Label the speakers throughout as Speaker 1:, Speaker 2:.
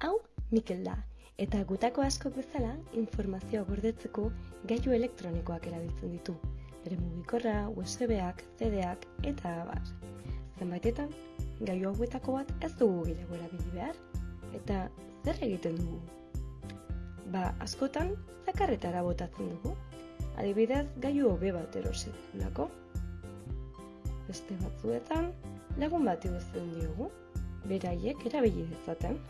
Speaker 1: Hau, Mikel da, eta gutako askok bezala informazioa gordetzeko gailu elektronikoak erabiltzen ditu. Bere mugikorra, USB-ak, CD-ak eta abar. Zenbaitetan, gailu hauetako bat ez dugu gehiago erabili behar. Eta zer egiten dugu? Ba, askotan, zakarretara botatzen dugu. Adibidez, gailu hobe bat erosi dugulako. Beste batzuetan, lagun bat iguzten diogu, beraiek erabili dezaten.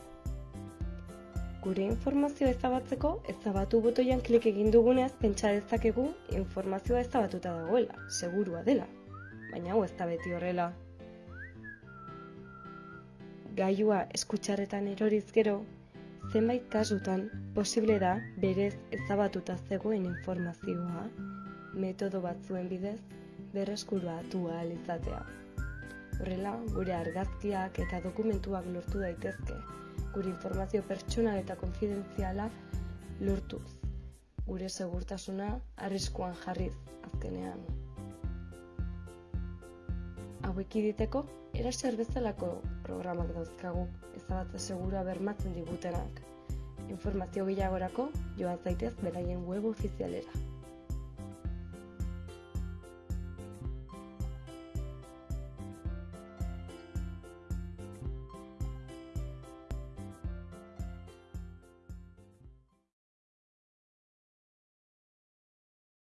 Speaker 1: Gure informazioa ezabatzeko, ezabatu botoian klik egin duguneaz pentsa dezakegu informazioa ezabatuta dagoela, segurua dela. Baina hau ez da beti horrela. Gailua eskutxarretan eroriz gero, zenbait kasutan posible da berez ezabatuta zegoen informazioa metodo batzuen bidez berreskuratu ahal izatea. Horrela, gure argazkiak eta dokumentuak lortu daitezke, gure informazio pertsonal eta konfidentziala lortuz. Gure segurtasuna arriskuan jarriz azkenean. Hauek iditeko, eraser bezalako programak dauzkagu, ezabatze segura bermatzen digutenak. Informazio gehiagorako joan zaitez beraien web ofizialera.